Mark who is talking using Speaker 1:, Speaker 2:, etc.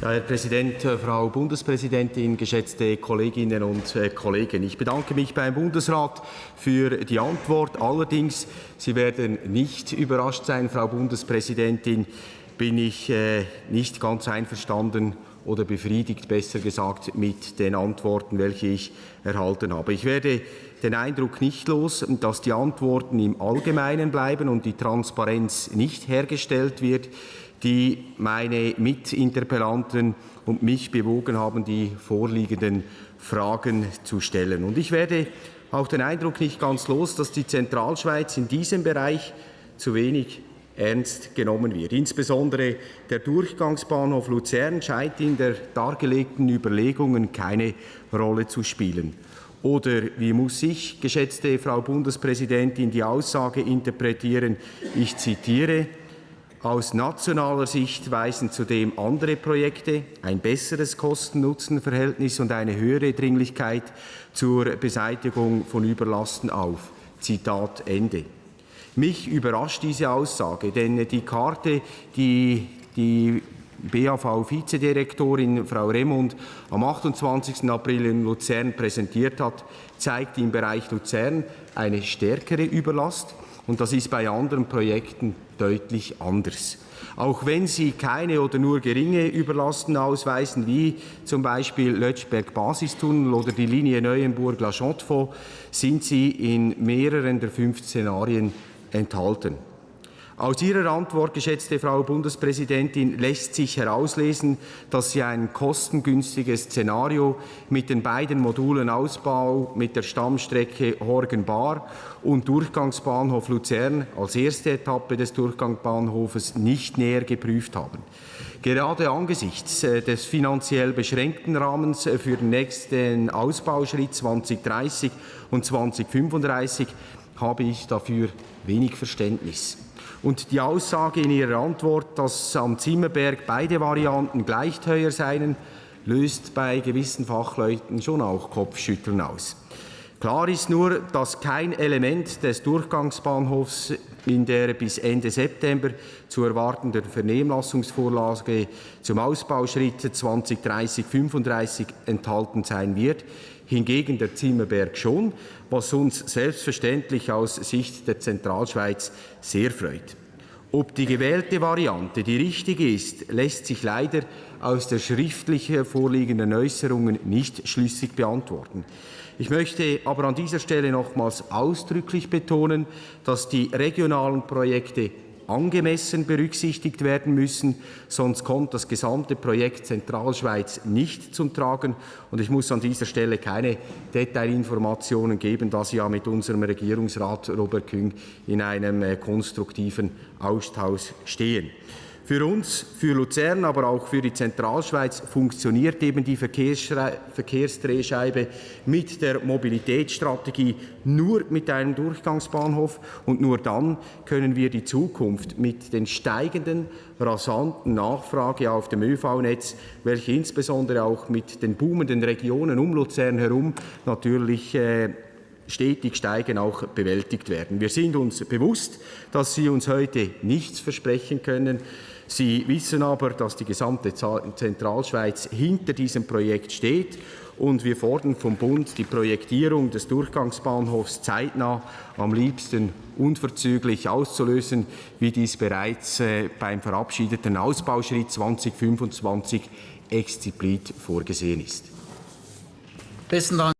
Speaker 1: Ja, Herr Präsident, äh, Frau Bundespräsidentin, geschätzte Kolleginnen und äh, Kollegen! Ich bedanke mich beim Bundesrat für die Antwort. Allerdings, Sie werden nicht überrascht sein, Frau Bundespräsidentin, bin ich äh, nicht ganz einverstanden oder befriedigt, besser gesagt, mit den Antworten, welche ich erhalten habe. Ich werde den Eindruck nicht los, dass die Antworten im Allgemeinen bleiben und die Transparenz nicht hergestellt wird die meine Mitinterpellanten und mich bewogen haben, die vorliegenden Fragen zu stellen. Und ich werde auch den Eindruck nicht ganz los, dass die Zentralschweiz in diesem Bereich zu wenig ernst genommen wird. Insbesondere der Durchgangsbahnhof Luzern scheint in der dargelegten Überlegungen keine Rolle zu spielen. Oder wie muss ich, geschätzte Frau Bundespräsidentin, die Aussage interpretieren? Ich zitiere aus nationaler Sicht weisen zudem andere Projekte ein besseres Kosten-Nutzen-Verhältnis und eine höhere Dringlichkeit zur Beseitigung von Überlasten auf. Zitat Ende. Mich überrascht diese Aussage, denn die Karte, die die BAV-Vizedirektorin Frau Remund am 28. April in Luzern präsentiert hat, zeigt im Bereich Luzern eine stärkere Überlast und das ist bei anderen Projekten deutlich anders. Auch wenn sie keine oder nur geringe Überlasten ausweisen, wie zum Beispiel Lötschberg-Basistunnel oder die Linie Neuenburg-La sind sie in mehreren der fünf Szenarien enthalten. Aus Ihrer Antwort, geschätzte Frau Bundespräsidentin, lässt sich herauslesen, dass Sie ein kostengünstiges Szenario mit den beiden Modulen Ausbau mit der Stammstrecke Horgen-Bar und Durchgangsbahnhof Luzern als erste Etappe des Durchgangsbahnhofes nicht näher geprüft haben. Gerade angesichts äh, des finanziell beschränkten Rahmens für den nächsten Ausbauschritt 2030 und 2035 habe ich dafür wenig Verständnis. Und die Aussage in Ihrer Antwort, dass am Zimmerberg beide Varianten gleich teuer seien, löst bei gewissen Fachleuten schon auch Kopfschütteln aus. Klar ist nur, dass kein Element des Durchgangsbahnhofs in der bis Ende September zu erwartenden Vernehmlassungsvorlage zum Ausbauschritt 2030-35 enthalten sein wird. Hingegen der Zimmerberg schon, was uns selbstverständlich aus Sicht der Zentralschweiz sehr freut. Ob die gewählte Variante die richtige ist, lässt sich leider aus der schriftlich vorliegenden Äußerungen nicht schlüssig beantworten. Ich möchte aber an dieser Stelle nochmals ausdrücklich betonen, dass die regionalen Projekte angemessen berücksichtigt werden müssen, sonst kommt das gesamte Projekt Zentralschweiz nicht zum Tragen. Und ich muss an dieser Stelle keine Detailinformationen geben, da Sie ja mit unserem Regierungsrat Robert Küng in einem äh, konstruktiven Austausch stehen. Für uns, für Luzern, aber auch für die Zentralschweiz funktioniert eben die Verkehrsdrehscheibe mit der Mobilitätsstrategie nur mit einem Durchgangsbahnhof und nur dann können wir die Zukunft mit den steigenden, rasanten Nachfrage auf dem ÖV-Netz, welche insbesondere auch mit den boomenden Regionen um Luzern herum natürlich äh, stetig steigen, auch bewältigt werden. Wir sind uns bewusst, dass Sie uns heute nichts versprechen können. Sie wissen aber, dass die gesamte Zentralschweiz hinter diesem Projekt steht und wir fordern vom Bund die Projektierung des Durchgangsbahnhofs zeitnah, am liebsten unverzüglich auszulösen, wie dies bereits äh, beim verabschiedeten Ausbauschritt 2025 explizit vorgesehen ist.
Speaker 2: Besten Dank.